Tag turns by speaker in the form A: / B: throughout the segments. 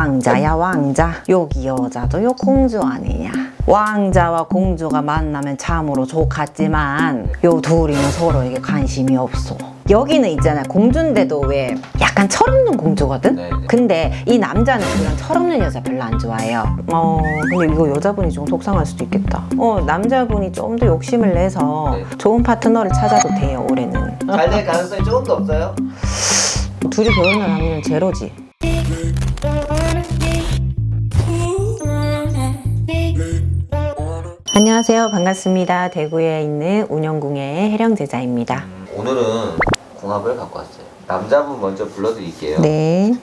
A: 왕자야 왕자 여기 여자도 요 공주 아니냐 왕자와 공주가 만나면 참으로 좋겠지만 요 둘이는 서로에게 관심이 없어 여기는 있잖아 공주인데도 왜 약간 철없는 공주거든?
B: 네, 네.
A: 근데 이 남자는 그런 철없는 여자 별로 안 좋아해요 어 근데 이거 여자분이 좀 속상할 수도 있겠다 어 남자분이 좀 더 욕심을 내서
B: 네.
A: 좋은 파트너를 찾아도 돼요 올해는
B: 잘 될 가능성이 조금 더 없어요?
A: 둘이 결혼할 확률은 제로지 안녕하세요 반갑습니다 대구에 있는 운영궁의 해령제자입니다
B: 음, 오늘은 궁합을 갖고 왔어요. 남자분 먼저 불러드릴게요.
A: 네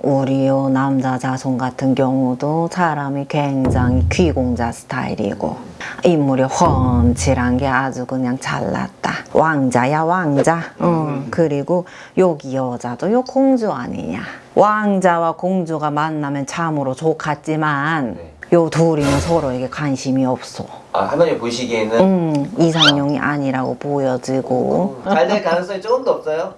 A: 우리 요 남자 자손 같은 경우도 사람이 굉장히 귀공자 스타일이고 인물이 훤칠한 게 아주 그냥 잘났다. 왕자야 왕자. 응. 그리고 여기 여자도 요 공주 아니냐. 왕자와 공주가 만나면 참으로 좋겠지만
B: 네.
A: 요 둘이는 서로에게 관심이 없어.
B: 아, 할머니 보시기에는?
A: 음, 이상형이 아니라고 보여지고.
B: 잘 될 가능성이 조금 더 없어요?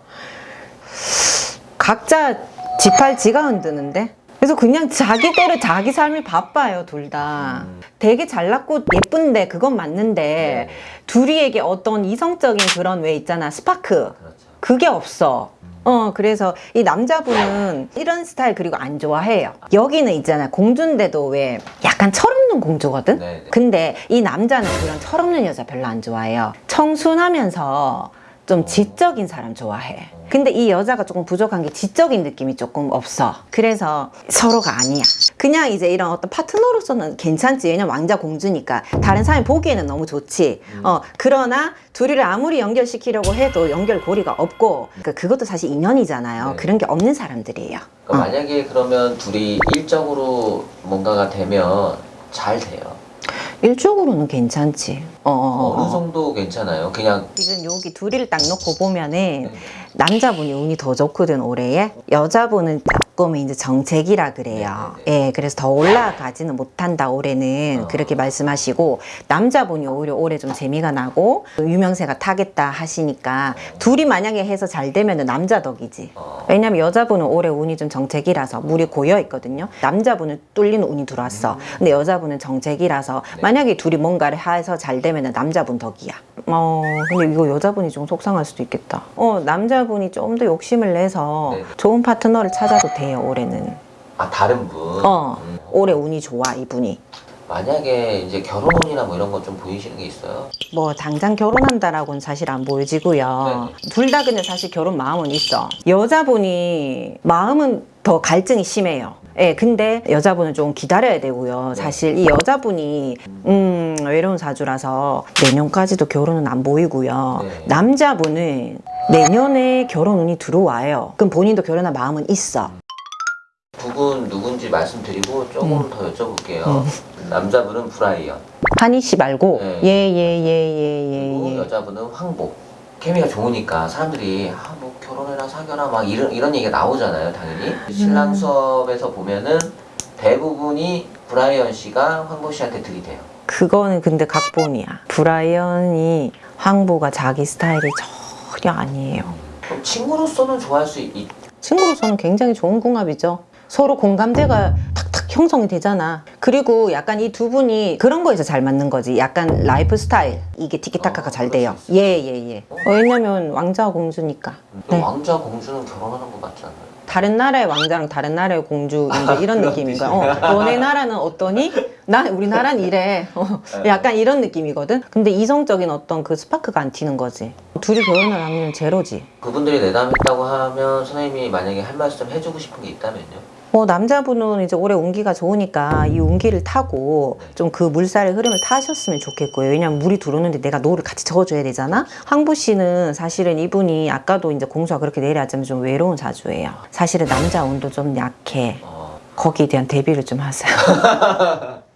A: 각자 지팔 지가 흔드는데 그래서 그냥 자기대로 자기 삶이 바빠요 둘 다.
B: 음.
A: 되게 잘났고 예쁜데 그건 맞는데
B: 네.
A: 둘이에게 어떤 이성적인 그런 왜 있잖아 스파크.
B: 그렇죠.
A: 그게 없어. 어 그래서 이 남자분은 이런 스타일 그리고 안 좋아해요. 여기는 있잖아 공주인데도 왜 약간 철없는 공주거든?
B: 네, 네.
A: 근데 이 남자는 그런 철없는 여자 별로 안 좋아해요. 청순하면서 좀 지적인 사람 좋아해 근데 이 여자가 조금 부족한 게 지적인 느낌이 조금 없어. 그래서 서로가 아니야. 그냥 이제 이런 어떤 파트너로서는 괜찮지. 왜냐면 왕자 공주니까. 다른 사람이 보기에는 너무 좋지. 어 그러나 둘이를 아무리 연결시키려고 해도 연결고리가 없고. 그러니까 그것도 사실 인연이잖아요.
B: 네.
A: 그런 게 없는 사람들이에요.
B: 그러니까
A: 어.
B: 만약에 그러면 둘이 일적으로 뭔가가 되면 잘 돼요.
A: 일적으로는 괜찮지 어, 어, 어,
B: 어느
A: 어.
B: 정도 괜찮아요? 그냥
A: 지금 여기 둘이를 딱 놓고 보면은
B: 네.
A: 남자분이 운이 더 좋거든 올해에 여자분은 조금 이제 정책이라 그래요
B: 네,
A: 예 그래서 더 올라가지는 못한다 올해는
B: 어.
A: 그렇게 말씀하시고 남자분이 오히려 올해 좀 재미가 나고 유명세가 타겠다 하시니까 둘이 만약에 해서 잘 되면은 남자 덕이지
B: 어,
A: 왜냐면 여자분은 올해 운이 좀 정책이라서 물이 고여 있거든요. 남자분은 뚫리는 운이 들어왔어. 근데 여자분은 정책이라서
B: 네.
A: 만약에 둘이 뭔가를 해서 잘 되면 남자분 덕이야. 어, 근데 이거 여자분이 좀 속상할 수도 있겠다. 어, 남자분이 좀 더 욕심을 내서
B: 네.
A: 좋은 파트너를 찾아도 돼 요, 올해는.
B: 아 다른 분.
A: 어,
B: 음,
A: 올해 운이 좋아, 이분이.
B: 만약에 이제 결혼이나 뭐 이런 거 좀 보이시는 게 있어요?
A: 뭐 당장 결혼한다라고는 사실 안 보여지고요. 둘 다 근데 사실 결혼 마음은 있어. 여자분이 마음은 더 갈증이 심해요. 예, 근데 여자분은 좀 기다려야 되고요. 사실 이 여자분이 음, 외로운 사주라서 내년까지도 결혼은 안 보이고요.
B: 네.
A: 남자분은 내년에 결혼 운이 들어와요. 그럼 본인도 결혼할 마음은 있어.
B: 두분 누군지 말씀드리고 조금
A: 음.
B: 더 여쭤볼게요. 남자분은 브라이언,
A: 한희 씨 말고
B: 네.
A: 예, 예, 예, 예, 예, 예.
B: 여자분은 황복. 케미가 좋으니까 사람들이 아, 뭐 결혼해라 사겨라 막 이런 이런 얘기가 나오잖아요, 당연히.
A: 음.
B: 신랑 수업에서 보면은 대부분이 브라이언 씨가 황보 씨한테 들이대요.
A: 그거는 근데 각본이야. 브라이언이 황보가 자기 스타일이 전혀 아니에요.
B: 그럼 친구로서는 좋아할 수 있.
A: 친구로서는 굉장히 좋은 궁합이죠. 서로 공감대가 탁탁 형성이 되잖아. 그리고 약간 이 두 분이 그런 거에서 잘 맞는 거지. 약간 라이프 스타일. 이게 티키타카가
B: 어,
A: 잘 돼요.
B: 수 있어요.
A: 예, 예, 예. 어, 왜냐면 왕자와 공주니까. 네.
B: 왕자 공주는 결혼하는 거 맞지 않나요?
A: 다른 나라의 왕자랑 다른 나라의 공주 이런 느낌인 거야. 어, 너네 나라는 어떠니? 나 우리나라는 이래. 어, 약간 이런 느낌이거든. 근데 이성적인 어떤 그 스파크가 안 튀는 거지. 둘이 결혼할 확률은 제로지.
B: 그분들이 내담했다고 하면 선생님이 만약에 할 말씀 해주고 싶은 게 있다면요?
A: 뭐 남자분은 이제 올해 운기가 좋으니까 이 운기를 타고 좀 그 물살의 흐름을 타셨으면 좋겠고요. 왜냐면 물이 들어오는데 내가 노를 같이 저어줘야 되잖아. 황보 씨는 사실은 이분이 아까도 이제 공수가 그렇게 내려왔지만 좀 외로운 사주예요. 사실은 남자 운도 좀 약해.
B: 어.
A: 거기에 대한 대비를 좀 하세요.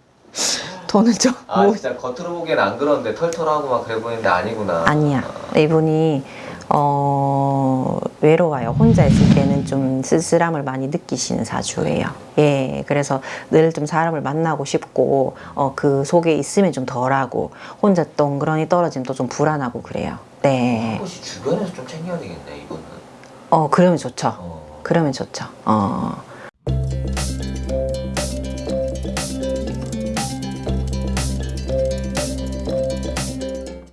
A: 저는
B: 좀아
A: 뭐,
B: 진짜 겉으로 보기엔 안 그런데 털털하고 막 그래 보이는데 아니구나.
A: 아니야. 이분이 어, 외로워요. 혼자 있을 때는 좀 쓸쓸함을 많이 느끼시는 사주예요. 예, 그래서 늘 좀 사람을 만나고 싶고, 어, 그 속에 있으면 좀 덜하고, 혼자 덩그러니 떨어지면 또 좀 불안하고 그래요. 네.
B: 한 번씩 주변에서 좀 챙겨야 되겠네 이분은.
A: 어, 그러면 좋죠.
B: 어.
A: 그러면 좋죠. 어.